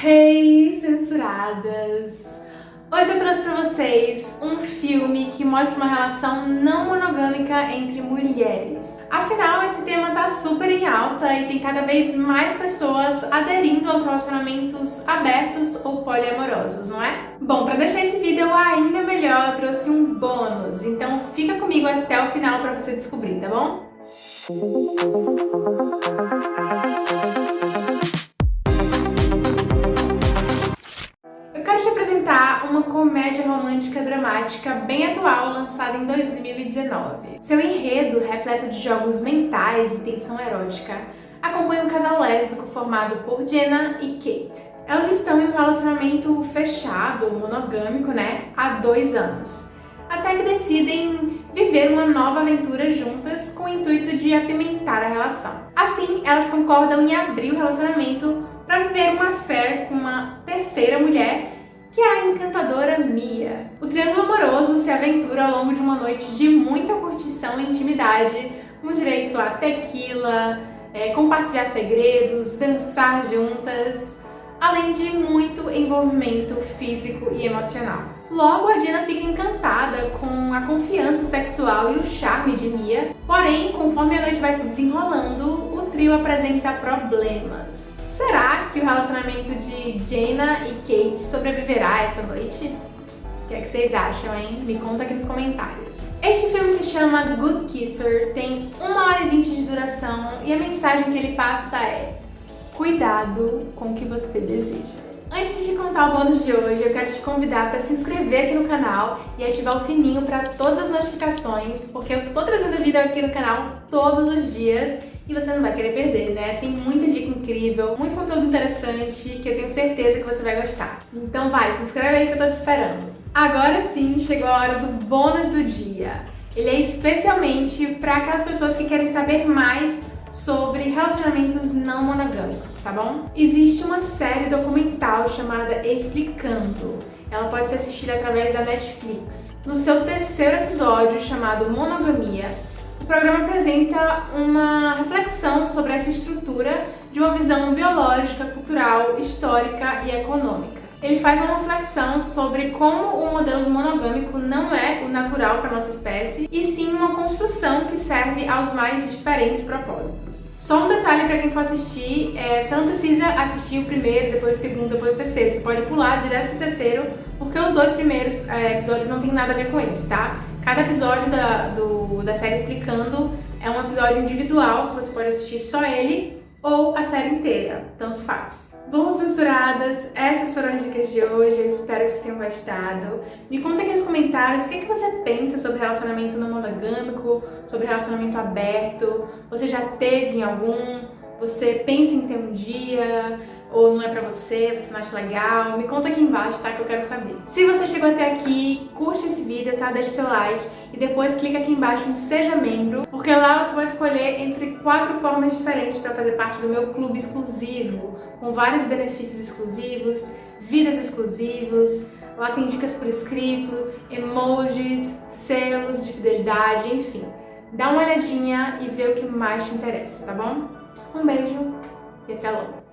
Hey, censuradas! Hoje eu trouxe pra vocês um filme que mostra uma relação não monogâmica entre mulheres. Afinal, esse tema tá super em alta e tem cada vez mais pessoas aderindo aos relacionamentos abertos ou poliamorosos, não é? Bom, pra deixar esse vídeo ainda melhor, eu trouxe um bônus, então fica comigo até o final pra você descobrir, tá bom? uma comédia romântica dramática bem atual lançada em 2019. Seu enredo, repleto de jogos mentais e tensão erótica, acompanha um casal lésbico formado por Jenna e Kate. Elas estão em um relacionamento fechado, monogâmico, né, há dois anos, até que decidem viver uma nova aventura juntas com o intuito de apimentar a relação. Assim, elas concordam em abrir o relacionamento para viver uma fé com uma terceira mulher que é a encantadora Mia. O triângulo amoroso se aventura ao longo de uma noite de muita curtição e intimidade, com direito a tequila, é, compartilhar segredos, dançar juntas, além de muito envolvimento físico e emocional. Logo, a Dina fica encantada com a confiança sexual e o charme de Mia, porém, conforme a noite vai se desenrolando, o trio apresenta problemas. Será que o relacionamento de Jaina e Kate sobreviverá essa noite? O que é que vocês acham, hein? Me conta aqui nos comentários. Este filme se chama Good Kisser, tem 1 hora e 20 de duração e a mensagem que ele passa é Cuidado com o que você deseja. Antes de contar o bônus de hoje, eu quero te convidar para se inscrever aqui no canal e ativar o sininho para todas as notificações, porque eu tô trazendo vídeo aqui no canal todos os dias e você não vai querer perder, né? Tem incrível, muito conteúdo interessante que eu tenho certeza que você vai gostar. Então vai, se inscreve aí que eu tô te esperando. Agora sim, chegou a hora do bônus do dia. Ele é especialmente para aquelas pessoas que querem saber mais sobre relacionamentos não monogâmicos, tá bom? Existe uma série documental chamada Explicando. Ela pode ser assistida através da Netflix. No seu terceiro episódio, chamado Monogamia, o programa apresenta uma reflexão sobre essa estrutura de uma visão biológica, cultural, histórica e econômica. Ele faz uma reflexão sobre como o modelo monogâmico não é o natural para nossa espécie, e sim uma construção que serve aos mais diferentes propósitos. Só um detalhe para quem for assistir, é, você não precisa assistir o primeiro, depois o segundo, depois o terceiro. Você pode pular direto pro terceiro, porque os dois primeiros é, episódios não tem nada a ver com isso, tá? Cada episódio da, do, da série explicando é um episódio individual, que você pode assistir só ele ou a série inteira, tanto faz. Bom, censuradas, essas foram as dicas de hoje, eu espero que vocês tenham gostado. Me conta aqui nos comentários o que, é que você pensa sobre relacionamento não monogâmico, sobre relacionamento aberto, você já teve em algum, você pensa em ter um dia, ou não é pra você, você não acha legal, me conta aqui embaixo, tá? Que eu quero saber. Se você chegou até aqui, curte esse vídeo, tá? Deixa seu like e depois clica aqui embaixo em Seja Membro, porque lá você vai escolher entre quatro formas diferentes para fazer parte do meu clube exclusivo, com vários benefícios exclusivos, vidas exclusivos, lá tem dicas por escrito, emojis, selos de fidelidade, enfim. Dá uma olhadinha e vê o que mais te interessa, tá bom? Um beijo e até logo!